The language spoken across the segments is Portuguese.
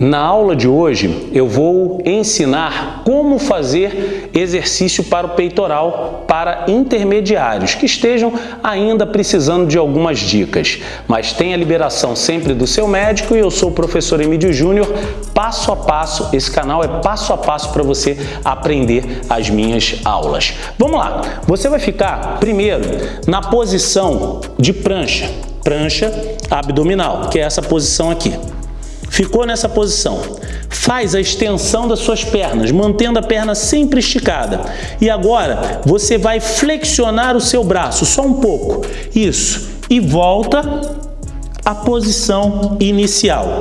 Na aula de hoje eu vou ensinar como fazer exercício para o peitoral para intermediários que estejam ainda precisando de algumas dicas. Mas tem a liberação sempre do seu médico e eu sou o professor Emílio Júnior, passo a passo, esse canal é passo a passo para você aprender as minhas aulas. Vamos lá, você vai ficar primeiro na posição de prancha, prancha abdominal, que é essa posição aqui. Ficou nessa posição. Faz a extensão das suas pernas, mantendo a perna sempre esticada. E agora você vai flexionar o seu braço, só um pouco. Isso. E volta à posição inicial.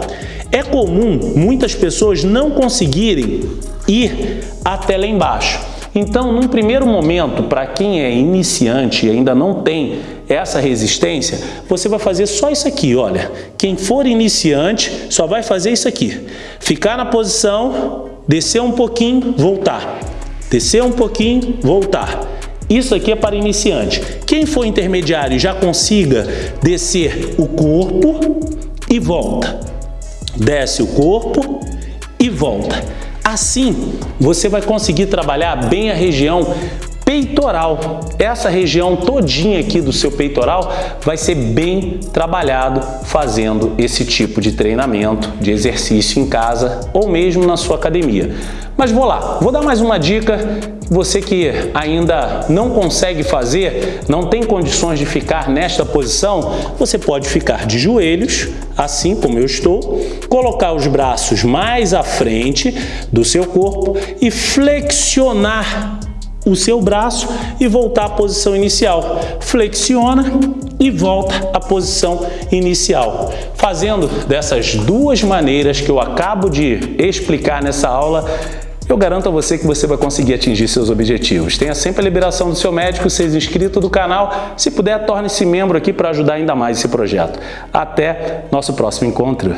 É comum muitas pessoas não conseguirem ir até lá embaixo. Então, num primeiro momento, para quem é iniciante e ainda não tem essa resistência, você vai fazer só isso aqui, olha. Quem for iniciante só vai fazer isso aqui. Ficar na posição, descer um pouquinho, voltar. Descer um pouquinho, voltar. Isso aqui é para iniciante. Quem for intermediário já consiga descer o corpo e volta. Desce o corpo e volta. Assim, você vai conseguir trabalhar bem a região peitoral. Essa região todinha aqui do seu peitoral vai ser bem trabalhado fazendo esse tipo de treinamento, de exercício em casa ou mesmo na sua academia. Mas vou lá, vou dar mais uma dica. Você que ainda não consegue fazer, não tem condições de ficar nesta posição, você pode ficar de joelhos, assim como eu estou, colocar os braços mais à frente do seu corpo e flexionar o seu braço e voltar à posição inicial. Flexiona e volta à posição inicial. Fazendo dessas duas maneiras que eu acabo de explicar nessa aula, eu garanto a você que você vai conseguir atingir seus objetivos. Tenha sempre a liberação do seu médico, seja inscrito do canal. Se puder, torne-se membro aqui para ajudar ainda mais esse projeto. Até nosso próximo encontro.